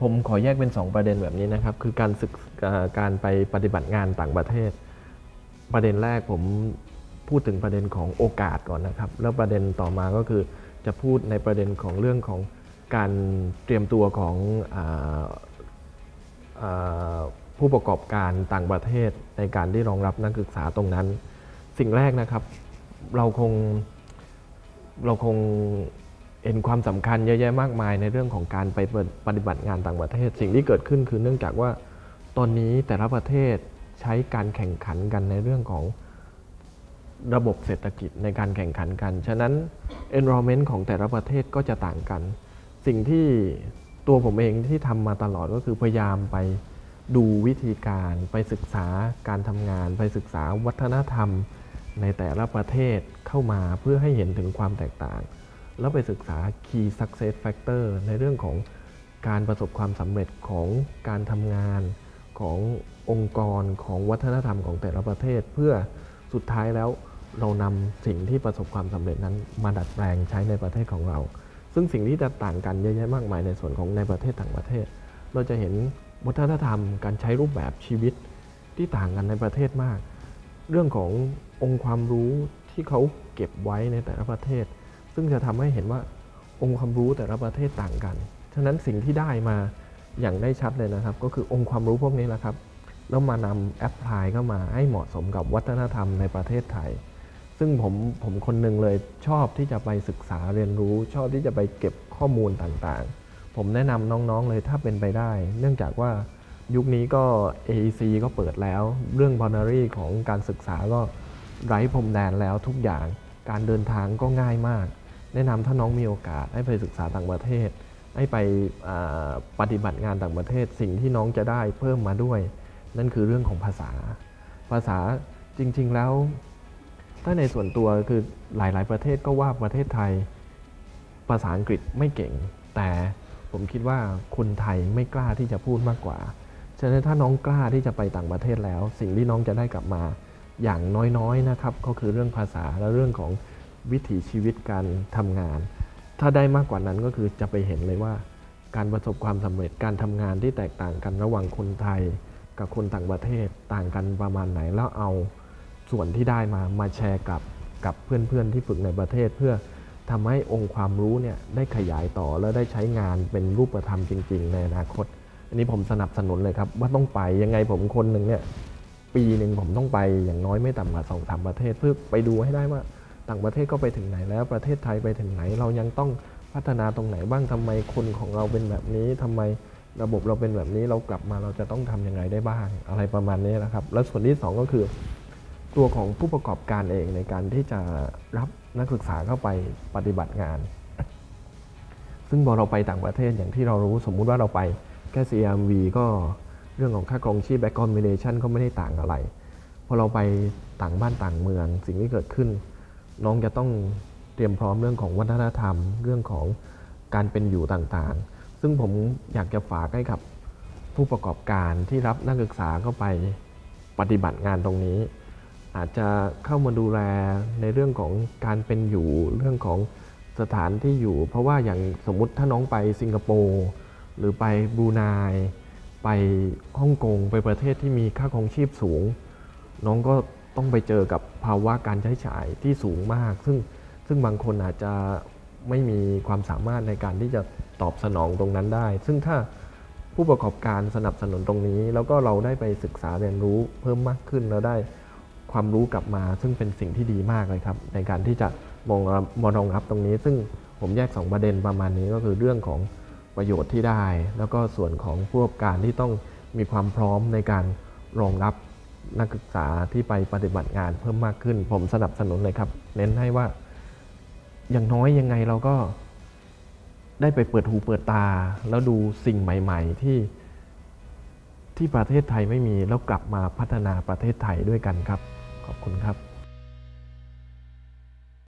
ผมขอแยกเป็น 2 ประเด็นแบบนี้นะครับ คือการศึกการไปปฏิบัติงานต่างประเทศ ประเด็นแรกผมพูดถึงประเด็นของโอกาสก่อนนะครับ แล้วประเด็นต่อมาก็คือจะพูดในประเด็นของเรื่องของการเตรียมตัวของออผู้ประกอบการต่างประเทศในการที่รองรับนักศึกษาตรงนั้น สิ่งแรกนะครับ เราคงเราคง เห็นความสำคัญเยอะแยะมากมายในเรื่องของการไปปฏิบัติงานต่างประเทศ สิ่งที่เกิดขึ้นคือเนื่องจากว่าตอนนี้แต่ละประเทศใช้การแข่งขันกันในเรื่องของระบบเศรษฐกิจในการแข่งขันกัน ฉะนั้น environment ของแต่ละประเทศก็จะต่างกัน สิ่งที่ตัวผมเองที่ทำมาตลอดก็คือพยายามไปดูวิธีการไปศึกษาการทำงาน ไปศึกษาวัฒนธรรมในแต่ละประเทศเข้ามาเพื่อให้เห็นถึงความแตกต่าง แล้วไปศึกษา Key Success Factor ในเรื่องของการประสบความสำเร็จของการทำงานขององค์กรของวัฒนธรรมของแต่ละประเทศ เพื่อสุดท้ายแล้วเรานำสิ่งที่ประสบความสำเร็จนั้น มาดัดแปลงใช้ในประเทศของเรา ซึ่งสิ่งที่จะต่างกันเยอะแยะมากมายในส่วนของในประเทศต่างประเทศ เราจะเห็นวัฒนธรรมการใช้รูปแบบชีวิตที่ต่างกันในประเทศมาก เรื่องขององค์ความรู้ที่เขาเก็บไว้ในแต่ละประเทศ ซึ่งจะทำให้เห็นว่าองค์ความรู้แต่ละประเทศต่างกัน ฉะนั้นสิ่งที่ได้มาอย่างได้ชัดเลยนะครับ ก็คือองค์ความรู้พวกนี้แหละครับ แล้วมานำแอปพลายเข้ามาให้เหมาะสมกับวัฒนธรรมในประเทศไทย ซึ่งผมผมคนหนึ่งเลยชอบที่จะไปศึกษาเรียนรู้ ชอบที่จะไปเก็บข้อมูลต่างๆ ผมแนะนำน้องๆเลยถ้าเป็นไปได้ เนื่องจากว่ายุคนี้ก็ AEC ก็เปิดแล้ว เรื่อง boundary ของการศึกษาก็ไร้พรมแดนแล้วทุกอย่าง การเดินทางก็ง่ายมาก แนะนำถ้าน้องมีโอกาสให้ไปศึกษาต่างประเทศ ให้ไปปฏิบัติงานต่างประเทศ สิ่งที่น้องจะได้เพิ่มมาด้วย นั่นคือเรื่องของภาษา ภาษาจริง ๆ แล้ว ถ้าในส่วนตัวคือหลาย ๆ ประเทศก็ว่าประเทศไทย ภาษาอังกฤษไม่เก่ง แต่ผมคิดว่าคนไทยไม่กล้าที่จะพูดมากกว่าฉะนั้นถ้าน้องกล้าที่จะไปต่างประเทศแล้ว สิ่งที่น้องจะได้กลับมาอย่างน้อยๆนะครับ ก็คือเรื่องภาษาและเรื่องของ วิถีชีวิตการทำงาน ถ้าได้มากกว่านั้นก็คือจะไปเห็นเลยว่า การประสบความสำเร็จการทำงานที่แตกต่างกันระหว่างคนไทย กับคนต่างประเทศต่างกันประมาณไหนแล้วเอาส่วนที่ได้มามาแชร์กับกับเพื่อนๆที่ฝึกในประเทศ เพื่อทำให้องค์ความรู้เนี่ยได้ขยายต่อและได้ใช้งานเป็นรูปธรรมจริง ๆ ในอนาคต อันนี้ผมสนับสนุนเลยครับ ว่าต้องไปยังไงผมคนหนึ่งเนี่ยปีหนึ่งผมต้องไปอย่างน้อยไม่ต่ำกว่าสองสามประเทศเพื่อไปดูให้ได้ว่า ต่างประเทศก็ไปถึงไหนแล้วประเทศไทยไปถึงไหน เรายังต้องพัฒนาตรงไหนบ้างทำไมคนของเราเป็นแบบนี้ทำไมระบบเราเป็นแบบนี้เรากลับมาเราจะต้องทำยังไงได้บ้าง อะไรประมาณนี้นะครับ แล้วส่วนที่สองก็คือ ตัวของผู้ประกอบการเองในการที่จะรับนักศึกษาเข้าไปปฏิบัติงาน ซึ่งพอเราไปต่างประเทศอย่างที่เรารู้สมมุติว่าเราไปแค่ CMV ก็เรื่องของค่าครองชีพ back accommodation ก็ไม่ได้ต่างอะไรพอเราไปต่างบ้านต่างเมืองสิ่งที่เกิดขึ้น น้องจะต้องเตรียมพร้อมเรื่องของวัฒนธรรม เรื่องของการเป็นอยู่ต่างๆ ซึ่งผมอยากจะฝากให้กับผู้ประกอบการที่รับนักศึกษาเข้าไปปฏิบัติงานตรงนี้ อาจจะเข้ามาดูแลในเรื่องของการเป็นอยู่เรื่องของสถานที่อยู่ เพราะว่าอย่างสมมุติถ้าน้องไปสิงคโปร์หรือไปบรูไนไปฮ่องกงไปประเทศที่มีค่าครองชีพสูง น้องก็ ต้องไปเจอกับภาวะการใช้จ่ายที่สูงมาก ซึ่งซึ่งบางคนอาจจะไม่มีความสามารถในการที่จะตอบสนองตรงนั้นได้ ซึ่งถ้าผู้ประกอบการสนับสนุนตรงนี้ แล้วก็เราได้ไปศึกษาเรียนรู้เพิ่มมากขึ้นแล้วได้ความรู้กลับมา ซึ่งเป็นสิ่งที่ดีมากเลยครับ ในการที่จะมองรับมารองรับตรงนี้ ซึ่งผมแยก 2 ประเด็นประมาณนี้ก็คือเรื่องของประโยชน์ที่ได้ แล้วก็ส่วนของผู้ประกอบการที่ต้องมีความพร้อมในการรองรับ นักศึกษาที่ไปปฏิบัติงานเพิ่มมากขึ้น ผมสนับสนุนเลยครับ เน้นให้ว่า อย่างน้อยยังไงเราก็ได้ไปเปิดหูเปิดตา แล้วดูสิ่งใหม่ ๆ ที่ที่ประเทศไทยไม่มีแล้วกลับมาพัฒนาประเทศไทยด้วยกันครับ ขอบคุณครับ